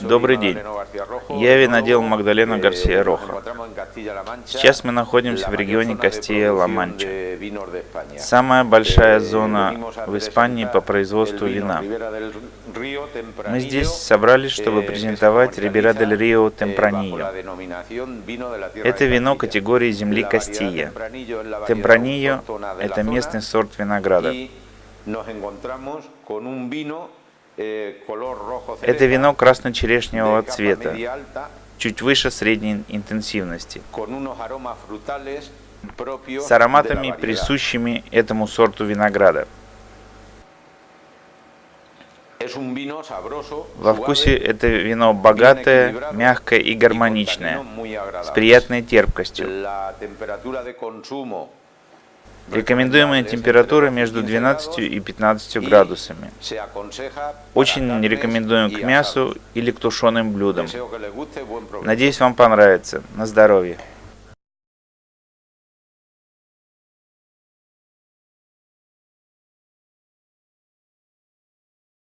Добрый день. Я винодел Магдалена Гарсия Роха. Сейчас мы находимся в регионе Кастия-Ла-Манча. Самая большая зона в Испании по производству вина. Мы здесь собрались, чтобы презентовать Рибера дель Рио Темпранилlo. Это вино категории земли Кастия. Темпранилlo – это местный сорт винограда. Это вино красно-черешневого цвета, чуть выше средней интенсивности, с ароматами, присущими этому сорту винограда. Во вкусе это вино богатое, мягкое и гармоничное, с приятной терпкостью. Рекомендуемая температура между 12 и 15 градусами. Очень не рекомендуем к мясу или к тушеным блюдам. Надеюсь, вам понравится. На здоровье.